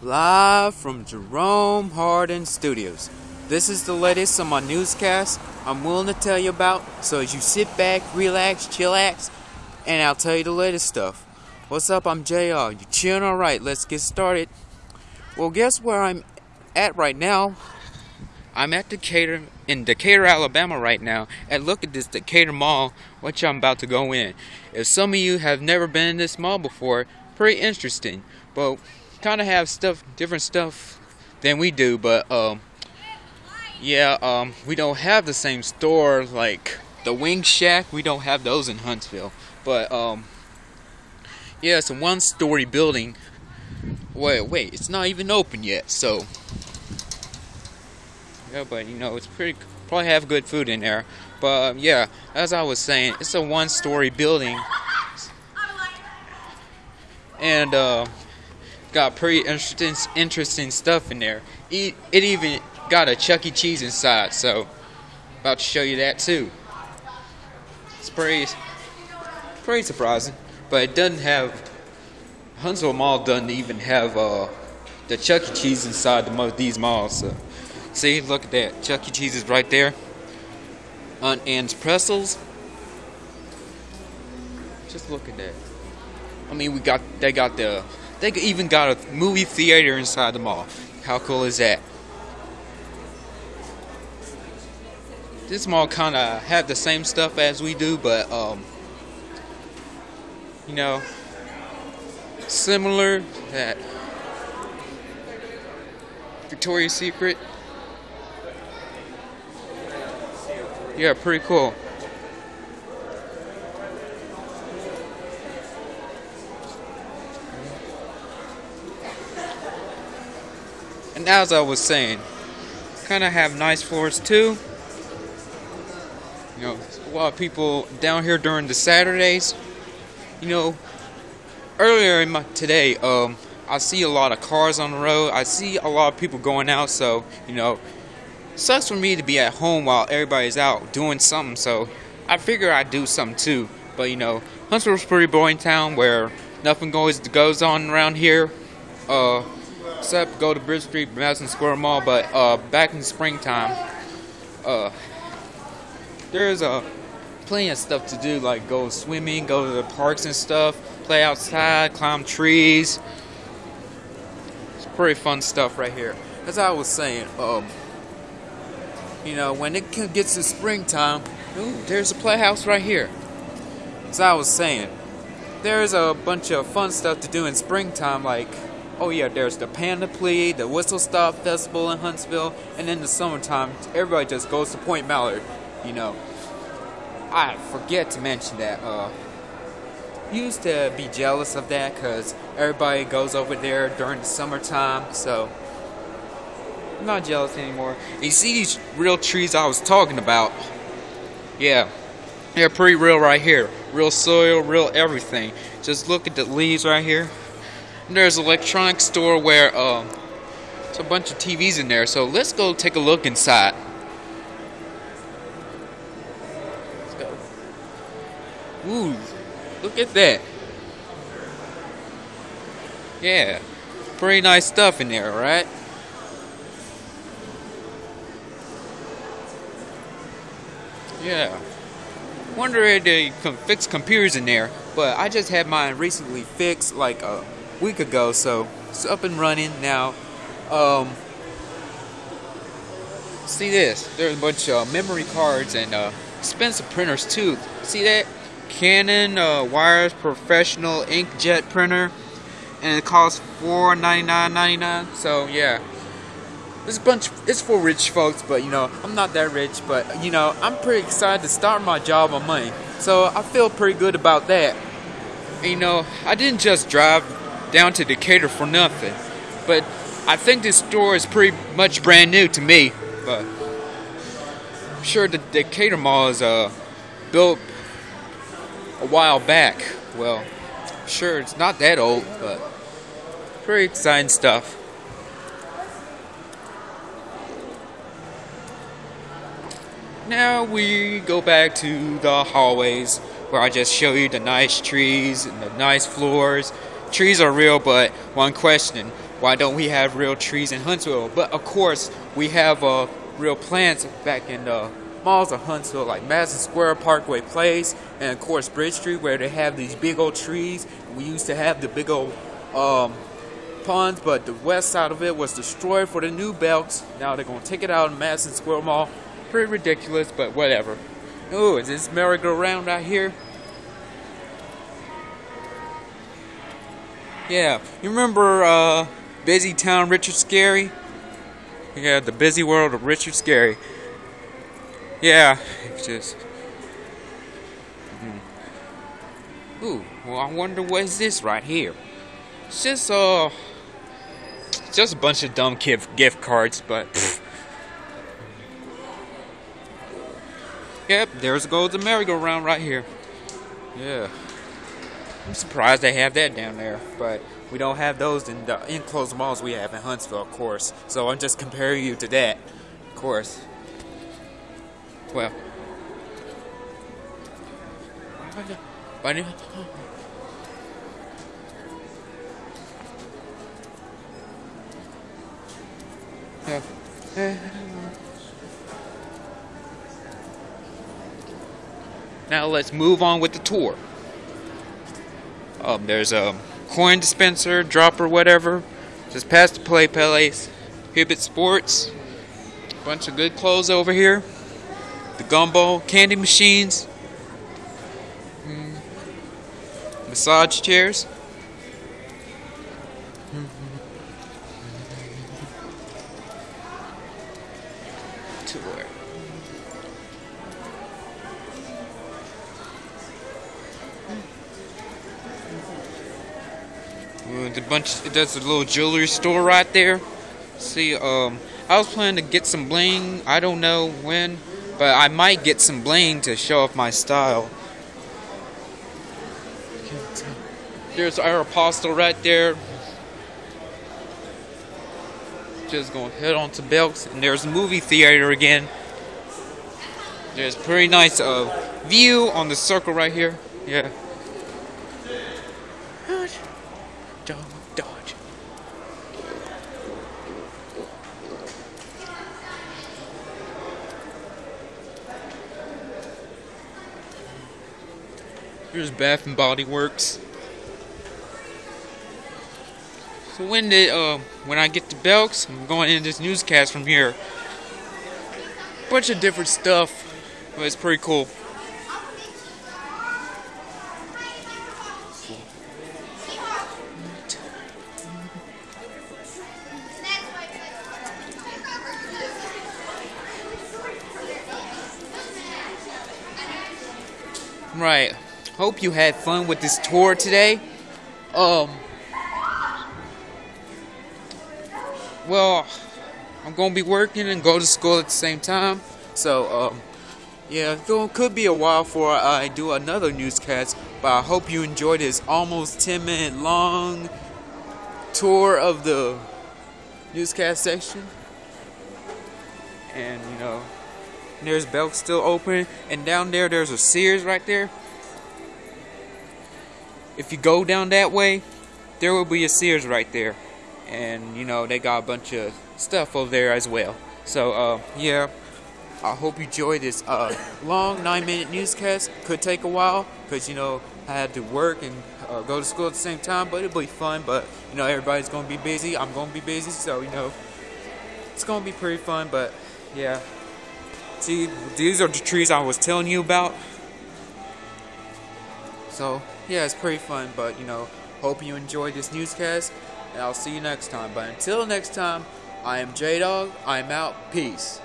Live from Jerome Hardin Studios. This is the latest on my newscast I'm willing to tell you about, so as you sit back, relax, chillax, and I'll tell you the latest stuff. What's up? I'm JR. You chilling alright? Let's get started. Well, guess where I'm at right now? I'm at Decatur, in Decatur, Alabama right now, and look at this Decatur Mall, which I'm about to go in. If some of you have never been in this mall before, pretty interesting. But kind of have stuff, different stuff than we do, but um, yeah, um, we don't have the same store like the Wing Shack. We don't have those in Huntsville, but um, yeah, it's a one-story building. Wait, wait, it's not even open yet, so yeah, but you know, it's pretty. Probably have good food in there, but um, yeah, as I was saying, it's a one-story building, and uh got pretty interesting interesting stuff in there. It, it even got a Chuck E. Cheese inside, so about to show you that too. It's pretty pretty surprising, but it doesn't have Huntsville Mall doesn't even have uh, the Chuck E. Cheese inside the most these malls. So. See, look at that. Chuck E. Cheese is right there. Auntie Anne's Pretzels. Just look at that. I mean, we got they got the they even got a movie theater inside the mall. How cool is that? This mall kind of have the same stuff as we do, but um, you know, similar that Victoria's Secret. Yeah, pretty cool. And as I was saying, kind of have nice floors too. You know, a lot of people down here during the Saturdays. You know, earlier in my today, um, I see a lot of cars on the road. I see a lot of people going out. So you know, sucks for me to be at home while everybody's out doing something. So I figure I'd do something too. But you know, Huntsville's pretty boring town where nothing goes goes on around here. Uh, except go to Bridge Street, Madison Square Mall. But uh, back in springtime, uh, there's uh, plenty of stuff to do, like go swimming, go to the parks and stuff, play outside, climb trees. It's pretty fun stuff right here. As I was saying, um, you know, when it gets to springtime, ooh, there's a playhouse right here. As I was saying, there's a bunch of fun stuff to do in springtime, like Oh yeah, there's the Panoply, the Whistle Stop Festival in Huntsville, and in the summertime, everybody just goes to Point Mallard. You know, I forget to mention that. Uh, used to be jealous of that because everybody goes over there during the summertime. So I'm not jealous anymore. You see these real trees I was talking about? Yeah, they're pretty real right here. Real soil, real everything. Just look at the leaves right here there's an electronics store where uh, there's a bunch of TVs in there. So let's go take a look inside. Let's go. Ooh, look at that. Yeah, pretty nice stuff in there, right? Yeah. Wonder if they can fix computers in there, but I just had mine recently fixed like a week ago, so it's up and running now. Um, see this? There's a bunch of memory cards and uh, expensive printers too. See that? Canon uh, Professional Inkjet printer, and it costs four ninety nine ninety nine. So yeah, this bunch. It's for rich folks, but you know I'm not that rich. But you know I'm pretty excited to start my job on money, so I feel pretty good about that. And, you know I didn't just drive down to Decatur for nothing. But I think this store is pretty much brand new to me. But I'm sure the Decatur Mall is uh, built a while back. Well, sure it's not that old, but pretty exciting stuff. Now we go back to the hallways where I just show you the nice trees and the nice floors Trees are real, but one question why don't we have real trees in Huntsville? But of course, we have uh, real plants back in the malls of Huntsville, like Madison Square Parkway Place, and of course Bridge Street, where they have these big old trees. We used to have the big old um, ponds, but the west side of it was destroyed for the new belts. Now they're gonna take it out in Madison Square Mall. Pretty ridiculous, but whatever. Oh, is this merry-go-round right here? Yeah, you remember uh, Busy Town Richard Scarry? Yeah, the busy world of Richard Scarry. Yeah, it's just. Mm. Ooh, well, I wonder what is this right here? It's just uh, just a bunch of dumb gift gift cards, but. Yep, there's goes the merry-go-round right here. Yeah. I'm surprised they have that down there, but we don't have those in the enclosed malls we have in Huntsville, of course. So I'm just comparing you to that, of course. Well. Bunny. Now let's move on with the tour. Um, there's a coin dispenser, dropper, whatever. Just past the play place. Hibbett Sports. Bunch of good clothes over here. The gumbo, candy machines. Mm. Massage chairs. The bunch. That's a little jewelry store right there. See, um, I was planning to get some bling. I don't know when, but I might get some bling to show off my style. There's Aeropostale right there. Just gonna head on to Belks, and there's a movie theater again. There's pretty nice uh, view on the circle right here. Yeah. Dodge, dodge. Here's Bath and Body Works. So when did uh when I get to Belks, I'm going into this newscast from here. Bunch of different stuff. But it's pretty cool. Right. Hope you had fun with this tour today. Um. Well, I'm gonna be working and go to school at the same time. So, um, yeah, it could be a while before I do another newscast. But I hope you enjoyed this almost 10 minute long tour of the newscast section. And, you know. There's Belk still open. And down there, there's a Sears right there. If you go down that way, there will be a Sears right there. And, you know, they got a bunch of stuff over there as well. So, uh, yeah. I hope you enjoyed this uh, long nine minute newscast. Could take a while because, you know, I had to work and uh, go to school at the same time, but it'll be fun. But, you know, everybody's going to be busy. I'm going to be busy. So, you know, it's going to be pretty fun. But, yeah. See, these are the trees I was telling you about. So, yeah, it's pretty fun, but, you know, hope you enjoyed this newscast, and I'll see you next time. But until next time, I am J-Dog, I'm out, peace.